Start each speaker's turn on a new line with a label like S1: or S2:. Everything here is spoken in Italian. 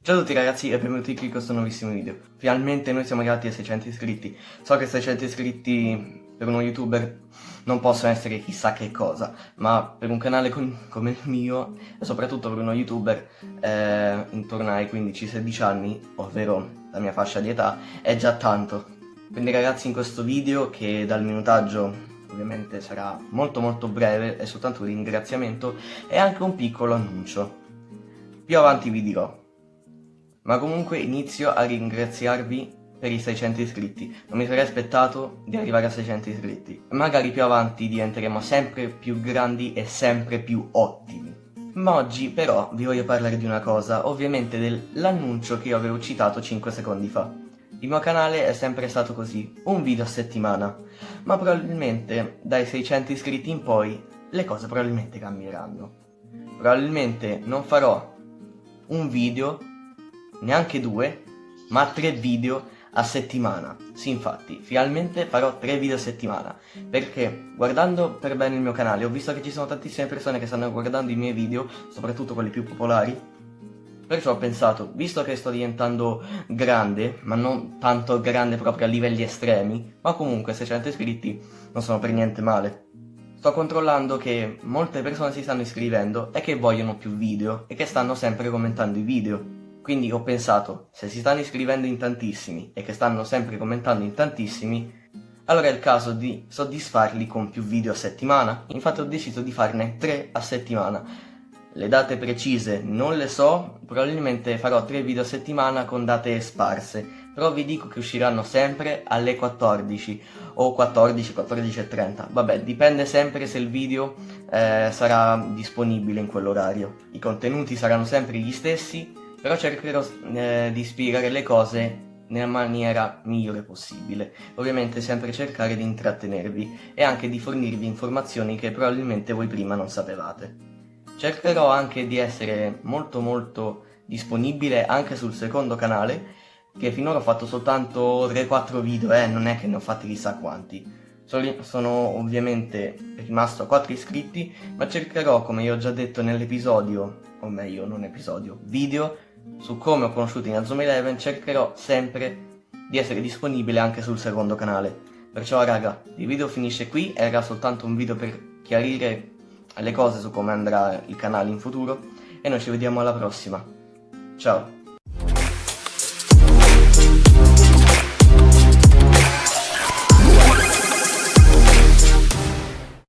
S1: Ciao a tutti ragazzi e benvenuti qui in questo nuovissimo video. Finalmente noi siamo arrivati ai 600 iscritti. So che 600 iscritti per uno youtuber non possono essere chissà che cosa Ma per un canale con, come il mio e soprattutto per uno youtuber eh, intorno ai 15-16 anni Ovvero la mia fascia di età è già tanto. Quindi ragazzi in questo video che dal minutaggio ovviamente sarà molto molto breve È soltanto un ringraziamento e anche un piccolo annuncio Più avanti vi dirò ma comunque inizio a ringraziarvi per i 600 iscritti. Non mi sarei aspettato di arrivare a 600 iscritti. Magari più avanti diventeremo sempre più grandi e sempre più ottimi. Ma oggi però vi voglio parlare di una cosa, ovviamente dell'annuncio che io avevo citato 5 secondi fa. Il mio canale è sempre stato così, un video a settimana, ma probabilmente dai 600 iscritti in poi le cose probabilmente cambieranno. Probabilmente non farò un video neanche due, ma tre video a settimana. Sì, infatti, finalmente farò tre video a settimana, perché guardando per bene il mio canale ho visto che ci sono tantissime persone che stanno guardando i miei video, soprattutto quelli più popolari, Perciò ho pensato, visto che sto diventando grande, ma non tanto grande proprio a livelli estremi, ma comunque 600 iscritti non sono per niente male. Sto controllando che molte persone si stanno iscrivendo e che vogliono più video e che stanno sempre commentando i video. Quindi ho pensato, se si stanno iscrivendo in tantissimi e che stanno sempre commentando in tantissimi, allora è il caso di soddisfarli con più video a settimana. Infatti ho deciso di farne 3 a settimana. Le date precise non le so, probabilmente farò 3 video a settimana con date sparse, però vi dico che usciranno sempre alle 14 o 14, 14 e 30. Vabbè, dipende sempre se il video eh, sarà disponibile in quell'orario. I contenuti saranno sempre gli stessi, però cercherò eh, di spiegare le cose nella maniera migliore possibile. Ovviamente sempre cercare di intrattenervi e anche di fornirvi informazioni che probabilmente voi prima non sapevate. Cercherò anche di essere molto molto disponibile anche sul secondo canale, che finora ho fatto soltanto 3-4 video, eh, non è che ne ho fatti chissà quanti. Sono ovviamente rimasto a 4 iscritti, ma cercherò, come io ho già detto nell'episodio, o meglio non episodio, video, su come ho conosciuto Inazuma Eleven cercherò sempre di essere disponibile anche sul secondo canale. Perciò raga, il video finisce qui, era soltanto un video per chiarire le cose su come andrà il canale in futuro e noi ci vediamo alla prossima. Ciao!